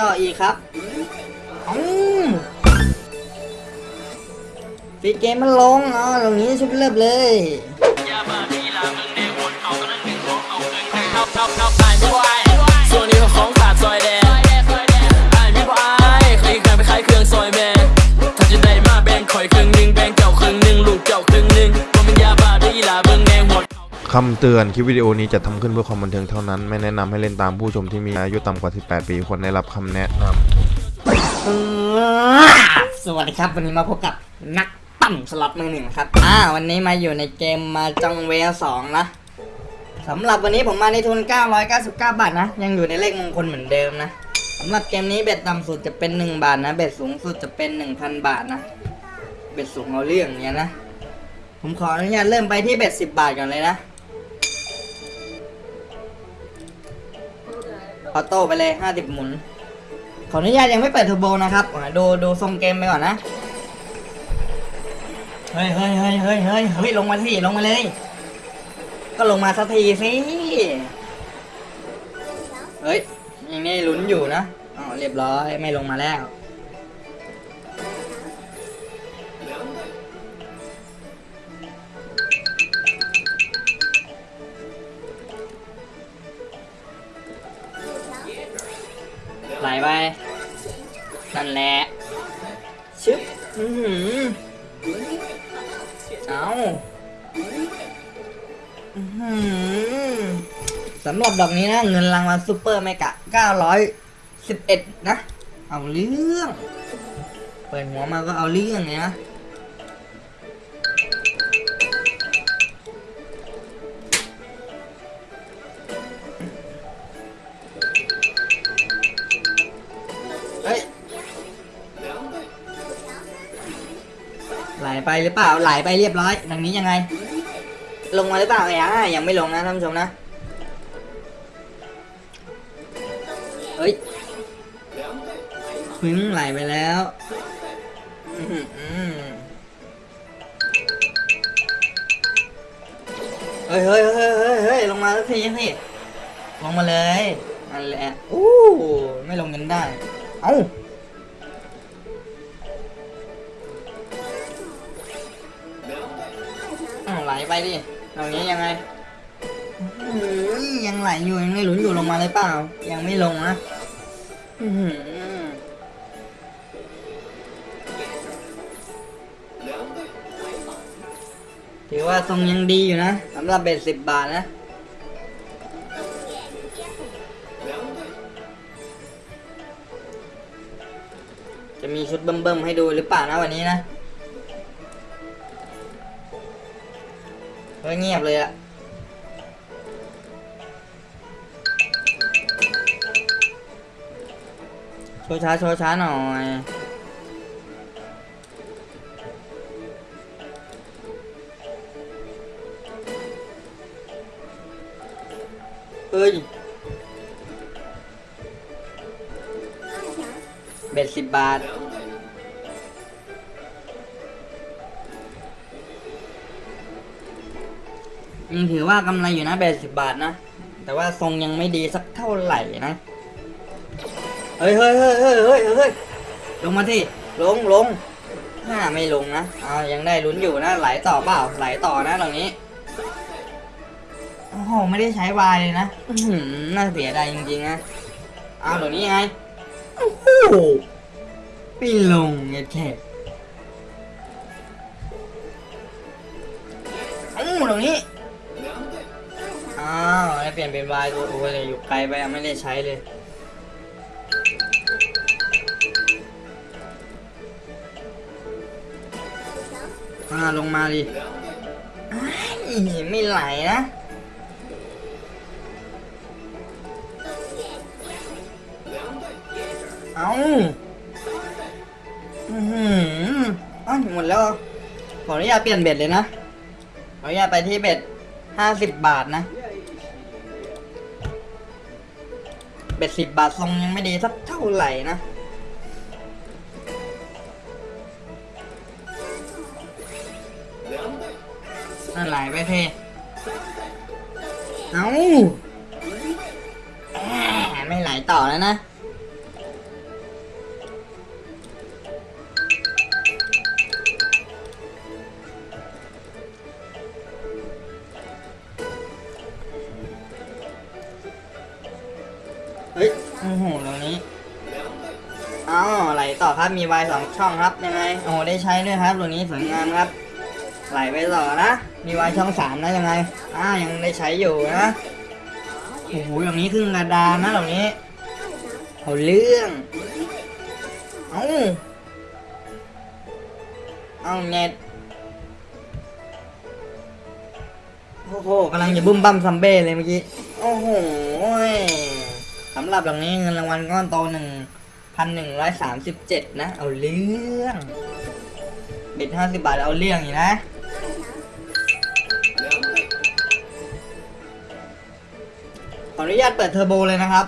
ต่ออีกครับอืมฟีเกมมันลงอ๋อตรงนี้ชุบเลิบเลย คำเตือนคลิปวิดีโอนี้จะทำขึ้นเพื่อความบันเทิงเท่านั้น ไม่แนะนำให้เล่นตามผู้ชมที่มีอายุต่ำกว่า 18 ปีควรได้รับคำแนะนำสวัสดีครับ วันนี้มาพบกับนักปั่นสล็อตมือหนึ่งครับ อ่า วันนี้มาอยู่ในเกมมาจังเวลสองนะสำหรับวันนี้ผมมาในทุน 999 บาทนะ ยังอยู่ในเลขมงคลเหมือนเดิมนะสำหรับเกมนี้เบ็ดต่ำสุดจะเป็น 1 บาทนะ เบ็ดสูงสุดจะเป็น 1,000 บาทนะ เบ็ดสูงเอาเรื่องเนี้ยนะ ผมขออนุญาตเริ่มไปที่เบ็ด10 บาทก่อนเลยนะ ออโต้ไปเลย 50 หมุน ขออนุญาตยังไม่เปิดเทอร์โบนะครับอ่าดูดูทรงเกมไปก่อนนะ เฮ้ยเฮ้ยเฮ้ยเฮ้ยเฮ้ยเฮ้ยลงมาสิลงมาเลย ก็ลงมาสักทีสิ เฮ้ยยังนี่ลุ้นอยู่นะอ๋อเรียบร้อยไม่ลงมาแล้ว ไหลไปนั่นแหละชึบอือหือเอาอือสำหรับดอกนี้นะ เงินรางวัลซูเปอร์เมกะ911 นะ เอาเรื่อง เปิดหัวมาก็เอาเรื่องเนี่ยนะ ไหลไปหรือเปล่าไหลไปเรียบร้อยดังนี้ยังไง ลงมาหรือเปล่าไอ้อะยังไม่ลงนะท่านผู้ชมนะเฮ้ยพึ่งไหลไปแล้วเฮ้ยเฮ้ยเฮ้ยเฮ้ยเฮ้ยลงมาสักทีสิลงมาเลยนั่นแหละอู้ไม่ลงกันได้ เอ้า ไหลไปดิตรงนี้ยังไงยังไหลอยู่ยังไม่หลุนอยู่ลงมาเลยเปล่า ยังไม่ลงนะถือว่าทรงยังดีอยู่นะสำหรับเบ็ดสิบบาทนะจะมีชุดเบิ่มๆให้ดูหรือเปล่านะวันนี้นะ เฮ้ยเงียบเลยอะโชว์ช้าโชว์ช้าหน่อยเฮ้ยเบ็ดสิบบาท ยังถือว่ากำไรอยู่นะแปดสิบบาทนะ แต่ว่าทรงยังไม่ดีสักเท่าไหร่นะ เฮ้ยเฮ้ยเฮ้ยเฮ้ยเฮ้ยเฮ้ยลงมาที่ลงลงน่าไม่ลงนะเอายังได้ลุ้นอยู่นะ ไหลต่อเปล่า ไหลต่อนะตรงนี้ โอ้โห ไม่ได้ใช้วายเลยนะน่าเสียดายจริงๆนะ เอาตรงนี้ไง โอ้โหไม่ลงไงแค่เอ้ตรงนี้ อ้าวได้เปลี่ยนเป็นวายตัวโอ้ยอยู่ไกลไปอะไม่ได้ใช้เลยอ่าลงมาดิอ้ไม่ไหลนะเอาอือหืออ้าวหมดแล้ว ขออนุญาตเปลี่ยนเบ็ดเลยนะ ขออนุญาตไปที่เบ็ดห้าสิบบาทนะ เบ็ดสิบบาททรงยังไม่ดีสักเท่าไหร่นะนั่นไหลไปเทเอา้าไม่ไหลต่อแล้วนะ โอ้โหตรงนี้อ๋อไหลต่อครับมีวายสองช่องครับยังไงโอ้โหได้ใช้ด้วยครับตรงนี้สวยงามครับ ไหลไปต่อนะมีวายช่องสามนะยังไงอ่ายังได้ใช้อยู่นะโอ้โหอย่างนี้ครึ่งกระดานนะเหล่นี้เอาเรื่องเอาเอาเน็ตโอ้โหกำลังจะบุ้มบั้มซัมเบ้เลยเมื่อกี้ โอ้โห สำหรับอย่างนี้เงินรางวัลก้อนโตหนึ่งพันหนึ่งร้อยสามสิบเจ็ดนะ เอาเรื่องเบิดห้าสิบบาทเอาเรื่องอยู่นะขออนุญาตเปิดเทอร์โบเลยนะครับ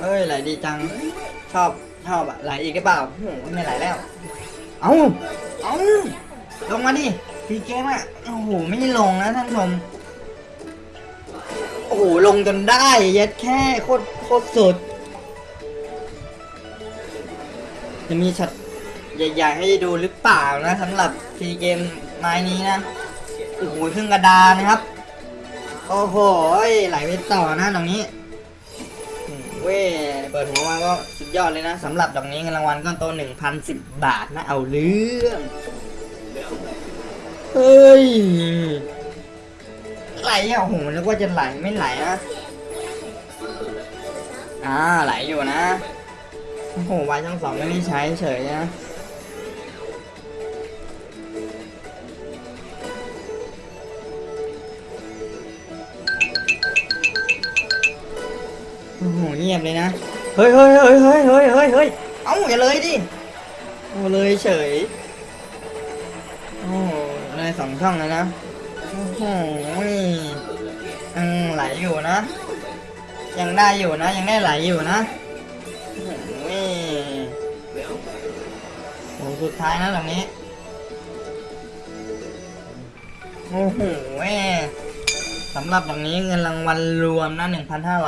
เอ้ยไหลดีจัง ชอบ ชอบอะไหลอีกหรือเปล่าโอ้โหไม่ไหลแล้ว เอาเอา ลงมาดิพีเกมอะโอ้โหไม่ลงนะท่านผู้ชมโอ้โหลงจนได้เย็ดแค่โคตรโคตรสุดจะมีช็อตใหญ่ๆให้ดูหรือเปล่านะสำหรับทีเกมไม้นี้นะโอ้โหครึ่งกระดานนะครับ โอ้โหไหลไปต่อนะตรงนี้เว้เปิดหัวมาก็สุดยอดเลยนะสำหรับดอกนี้เงินรางวัลก้อนโตหนึ่งพันสิบบาทนะเอาเรื่อง เฮ้ย ไหลอะโอ้โหนึกว่าจะไหลไม่ไหลนะ อ่าไหลอยู่นะ โอ้โหวายช่องสองไม่ได้ใช้เฉยนะ โอ้โหเงียบเลยนะ เฮ้ยเฮ้ยเฮ้ยเฮ้ยเฮ้ยเฮ้ยเฮ้ยเอ้าอย่าเลยดิ โอ้เลยเฉย โอ้ โหเลยสองช่องเลยนะโอ้โหไหลอยู่นะ ยังได้อยู่นะ ยังได้ไหลอยู่นะโอ้โหโหสุดท้ายนะตรงนี้ โอ้โหสำหรับตรงนี้เงินรางวัลรวมนะ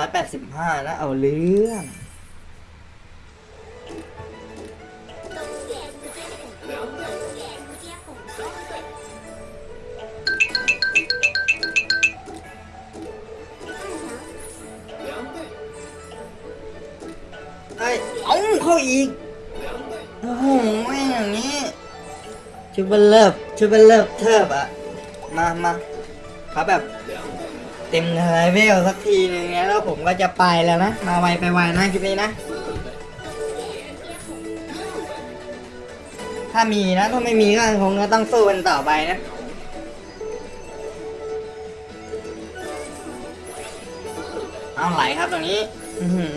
1,585นะเอาเรื่อง เข้าอีก โอ้โหอย่างนี้ชูเบลเลิฟชูเบลเลิฟเทิบอะมามาเขาแบบ เต็มเลเวลสักทีนึงนะแล้วผมก็จะไปแล้วนะ มาไวไปไวนะคลิปนี้นะ ถ้ามีนะ ถ้าไม่มีก็คงจะต้องสู้กันต่อไปนะเอาไหลครับตรงนี้ อือหือ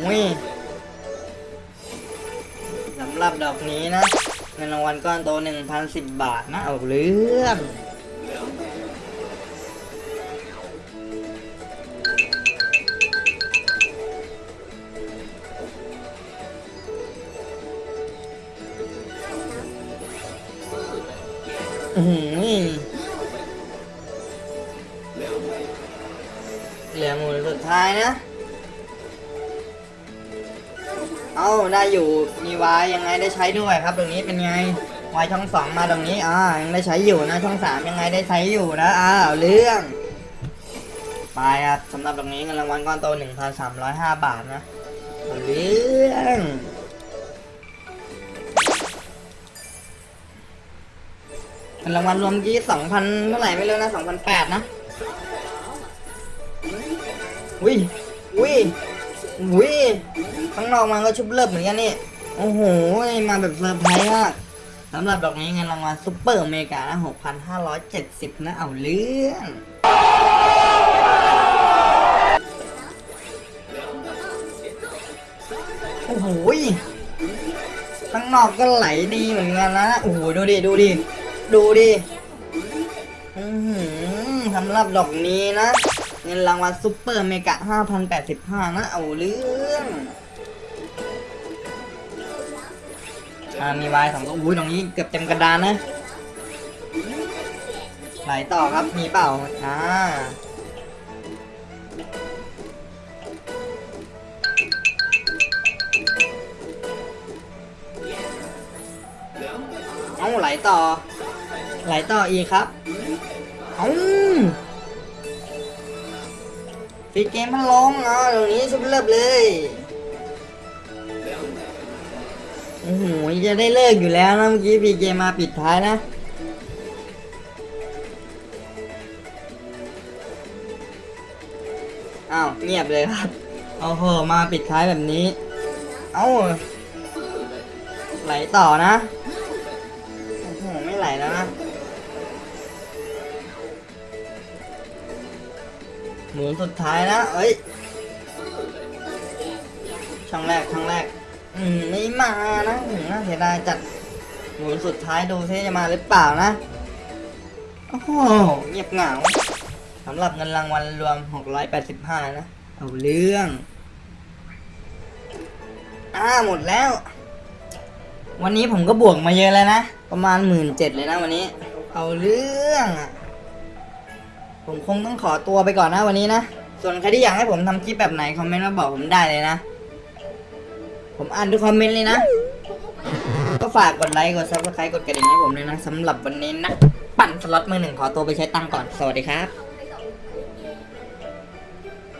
หรับดอกนี้นะเงินรางวัลก้อนโต1,010 บาทนะเอาเรื่องหือเหลือหมูสุดท้ายนะ เอาได้อยู่มีวายยังไงได้ใช้ด้วยครับ ตรงนี้เป็นไงวายช่องสองมาตรงนี้อ่ายังได้ใช้อยู่นะช่องสามยังไงได้ใช้อยู่นะอ่าเอาเรื่องไปครับสำหรับตรงนี้เงินรางวัลก้อนโต1,305บาทนะเอยห้าบาทนะเรื่องเงินรางวัลรวมกี้2,000เท่าไหร่ไม่รู้นะ2,008นะอุ้ยอุ้ย อุ้ยข้างนอกมันก็ชุบเลิบเหมือนกันนี่โอ้โหมาแบบเซอร์ไพรส์มากสำหรับดอกนี้เงินรางวัลซุปเปอร์อเมริกานะ6,570 นะเอาเรื่องโอ้โหข้างนอกก็ไหลดีเหมือนกันนะโอ้โหดูดิดูดิดูดิสำหรับดอกนี้นะ เงินรางวัลซุปเปอร์เมกะ 5,085 นะ เอาเรื่องอ่ามีวายสองตัวอุ้ยตรงนี้เกือบเต็มกระดานนะไหลต่อครับ มีเปล่า อ่าเอาไหลต่อ ไหลต่ออีกครับ เอา ปิดเกมมันลงอ๋อตรงนี้สุดเลิบเลยโอ้โหจะได้เลิกอยู่แล้วนะเมื่อกี้ปีเกมมาปิดท้ายนะอ้าวเงียบเลยครับเอาเหอมาปิดท้ายแบบนี้ เอ้าไหลต่อนะ หมุนสุดท้ายนะเอ้ยช่องแรกช่องแรก อืมไม่มานะอืมน่าเสียดายจัดหมุนสุดท้ายดูซิจะมาหรือเปล่านะโอ้โหเงียบเหงาสำหรับเงินรางวัลรวม 685 นะ เอาเรื่อง อ่าหมดแล้ว วันนี้ผมก็บวกมาเยอะแล้วนะ ประมาณหมื่นเจ็ดเลยนะวันนี้ เอาเรื่องอะ ผมคงต้องขอตัวไปก่อนนะวันนี้นะ ส่วนใครที่อยากให้ผมทำคลิปแบบไหนคอมเมนต์มาบอกผมได้เลยนะ ผมอ่านทุกคอมเมนต์เลยนะ ก็ฝากกดไลค์กด subscribe กดกระดิ่งให้ผมด้วยนะสำหรับวันนี้นะ ปั่นสล็อตมือหนึ่งขอตัวไปใช้ตังก่อน สวัสดีครับ